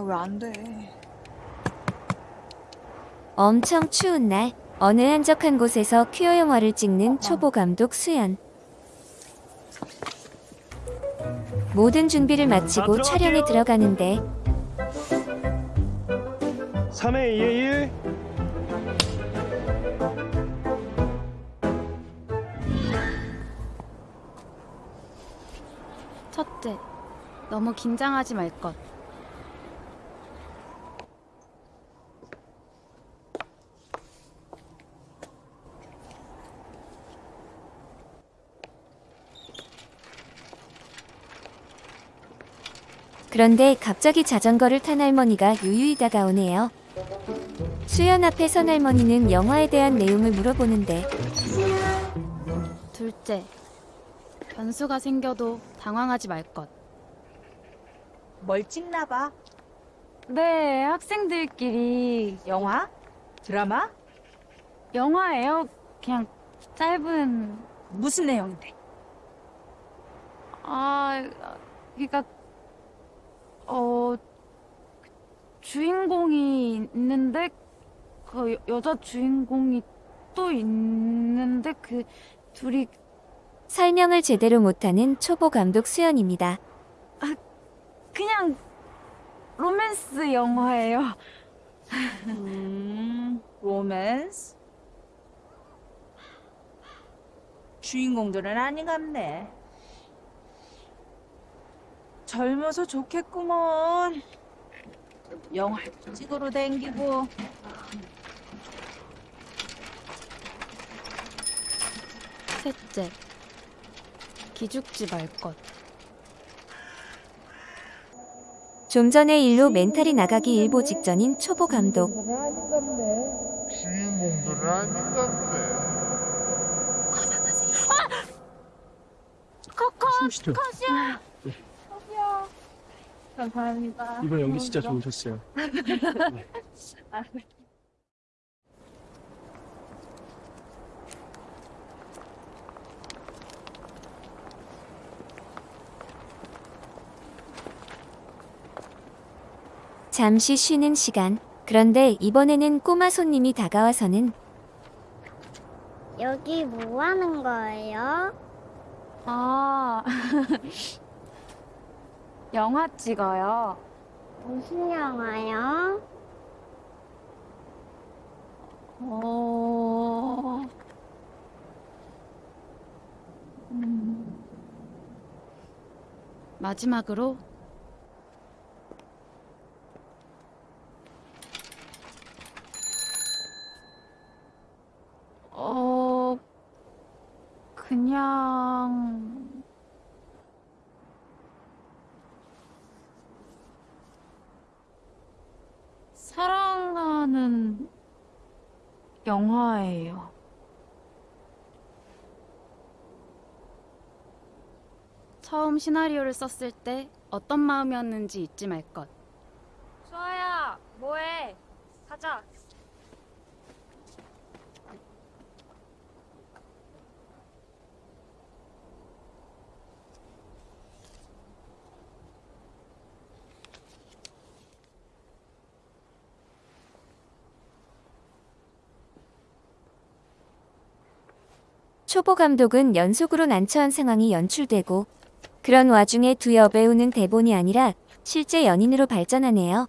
뭐야 왜 안 돼? 엄청 추운 날 어느 한적한 곳에서 퀴어 영화를 찍는 초보 감독 수연. 모든 준비를 마치고 자, 촬영에. 들어가는데 3회 2회 1 첫째, 너무 긴장하지 말 것. 그런데 갑자기 자전거를 탄 할머니가 유유히 다가오네요. 수연 앞에 선 할머니는 영화에 대한 내용을 물어보는데 둘째, 변수가 생겨도 당황하지 말 것. 뭘 찍나 봐. 네, 학생들끼리 영화? 드라마? 영화예요. 그냥 짧은 무슨 내용인데? 아, 그러니까 어 주인공이 있는데 그 여- 여자 주인공이 또 있는데 그 둘이 설명을 제대로 못하는 초보 감독 수연입니다. 그냥 로맨스 영화예요. 음, 로맨스? 주인공들은 아니갑네. 젊어서 좋겠구먼. 영화 찍으러 댕기고. 셋째, 기죽지 말 것. 좀 전에 일로 멘탈이 나가기 일보 직전인 초보 감독. 주인공들은 아닌갑네. 숨쉬죠 감사합니다. 이번 연기 진짜 좋으셨어요 잠시 쉬는 시간. 그런데 이번에는 꼬마 손님이 다가와서는 여기 뭐 하는 거예요? 아, 영화 찍어요. 무슨 영화요? 어, 음. 마지막으로 어, 그냥 사랑하는 영화예요. 처음 시나리오를 썼을 때 어떤 마음이었는지 잊지 말 것. 수아야 뭐해? 가자. 초보 감독은 연속으로 난처한 상황이 연출되고 그런 와중에 두 여배우는 대본이 아니라 실제 연인으로 발전하네요.